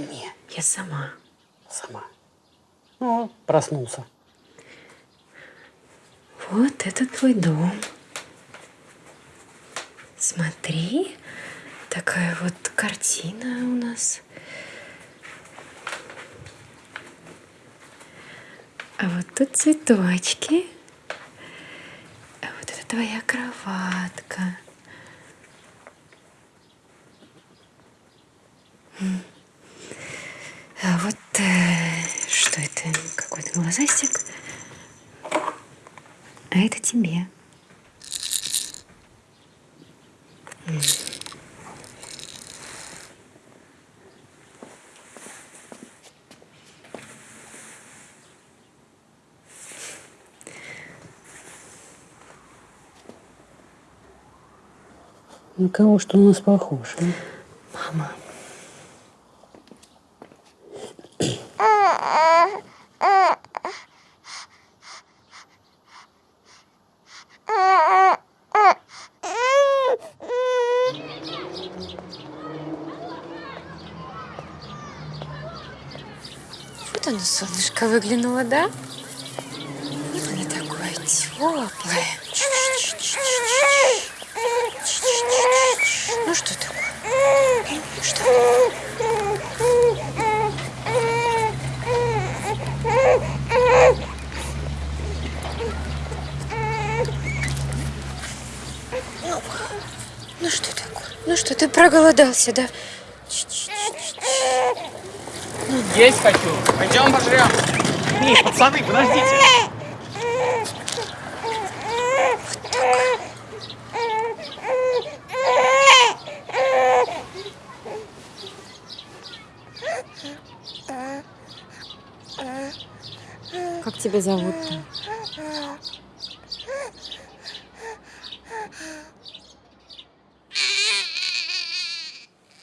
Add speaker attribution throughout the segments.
Speaker 1: мне.
Speaker 2: Я сама.
Speaker 1: Сама. Ну, проснулся.
Speaker 2: Вот это твой дом. Смотри, такая вот картина у нас. А вот тут цветочки. А вот это твоя кроватка. А вот э, что это? Какой-то глазастик. А это тебе.
Speaker 1: На кого что у нас похож? а?
Speaker 2: Мама. Вот оно, солнышко, выглянуло, да? Вот оно такое теплое. Ну что такое? Что? Ну что такое? Ну что, ты проголодался, да?
Speaker 3: Есть хочу. Пойдем пожрем. Эй, пацаны, подождите.
Speaker 2: Как тебя зовут-то?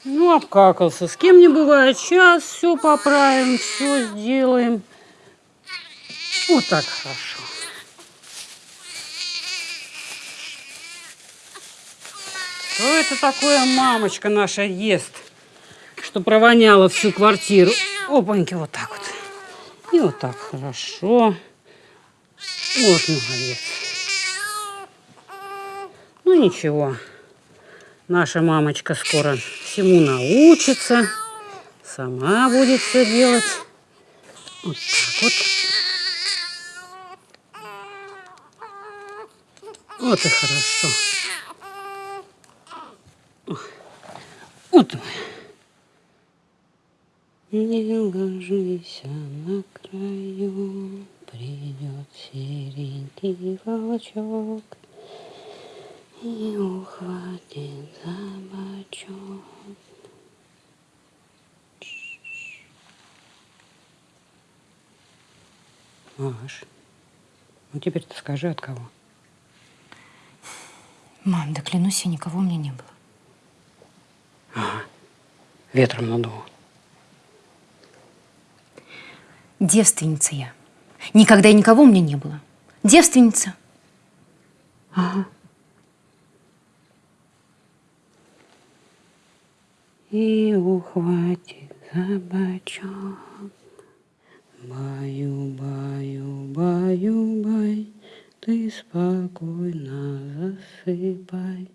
Speaker 1: Ну, обкакался. С кем не бывает. Сейчас все поправим, все сделаем. Вот так хорошо. Что это такое мамочка наша ест, что провоняла всю квартиру? Опаньки, вот так вот. И вот так хорошо. Вот молодец. Ну ничего, наша мамочка скоро всему научится, сама будет все делать. Вот так вот. Вот и хорошо. Вот. Не ложись на краю, придет серенький волчок и ухватит за бочок. Маш, ну теперь ты скажи, от кого?
Speaker 2: Мам, да клянусь, я никого у меня не было.
Speaker 1: Ветром надуло.
Speaker 2: Девственница я. Никогда и никого у меня не было. Девственница.
Speaker 1: И ухватит за бочок. Баю, баю, баю, бай, ты спокойно засыпай.